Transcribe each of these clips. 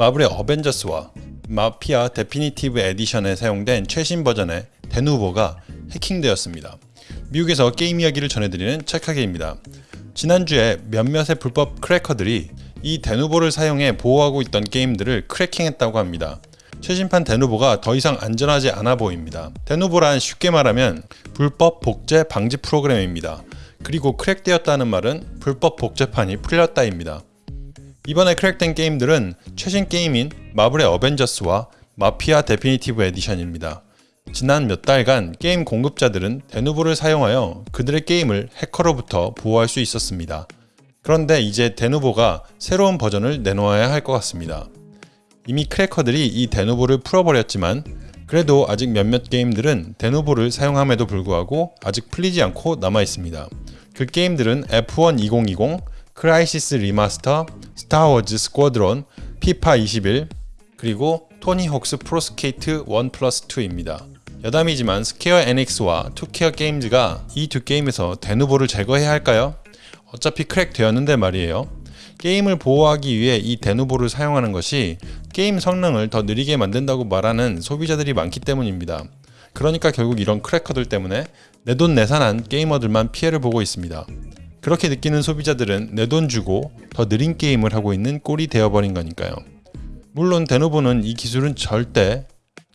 마블의 어벤져스와 마피아 Definitive Edition에 사용된 최신 버전의 데누보가 해킹되었습니다. 미국에서 게임 이야기를 전해드리는 책하게입니다. 지난주에 몇몇의 불법 크래커들이 이 데누보를 사용해 보호하고 있던 게임들을 크래킹했다고 합니다. 최신판 데누보가 더 이상 안전하지 않아 보입니다. 데누보란 쉽게 말하면 불법 복제 방지 프로그램입니다. 그리고 크랙되었다는 말은 불법 복제판이 풀렸다입니다. 이번에 크랙된 게임들은 최신 게임인 마블의 어벤져스와 마피아 Definitive Edition입니다. 지난 몇 달간 게임 공급자들은 데누보를 사용하여 그들의 게임을 해커로부터 보호할 수 있었습니다. 그런데 이제 데누보가 새로운 버전을 내놓아야 할 것 같습니다. 이미 크래커들이 이 데누보를 풀어버렸지만 그래도 아직 몇몇 게임들은 데누보를 사용함에도 불구하고 아직 풀리지 않고 남아 있습니다. 그 게임들은 F1 2020, 크라이시스 리마스터, 스타워즈 스쿼드론, 피파 21, 그리고 토니 혹스 프로스케이트 1 플러스 2입니다. 여담이지만 스퀘어 에닉스와 투케이 게임즈가 이 두 게임에서 데누보를 제거해야 할까요? 어차피 크랙 되었는데 말이에요. 게임을 보호하기 위해 이 데누보를 사용하는 것이 게임 성능을 더 느리게 만든다고 말하는 소비자들이 많기 때문입니다. 그러니까 결국 이런 크래커들 때문에 내돈내산한 게이머들만 피해를 보고 있습니다. 그렇게 느끼는 소비자들은 내 돈 주고 더 느린 게임을 하고 있는 꼴이 되어버린 거니까요. 물론 데누보는 이 기술은 절대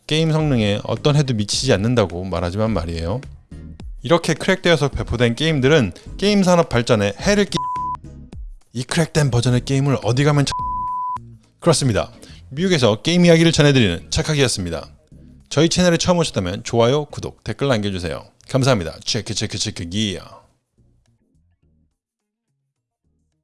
게임 성능에 어떤 해도 미치지 않는다고 말하지만 말이에요. 이렇게 크랙되어서 배포된 게임들은 게임 산업 발전에 해를 끼... 이 크랙된 버전의 게임을 어디 가면 참... 그렇습니다. 미국에서 게임 이야기를 전해드리는 착하기였습니다. 저희 채널에 처음 오셨다면 좋아요, 구독, 댓글 남겨주세요. 감사합니다. 체크 체크 체크 기야.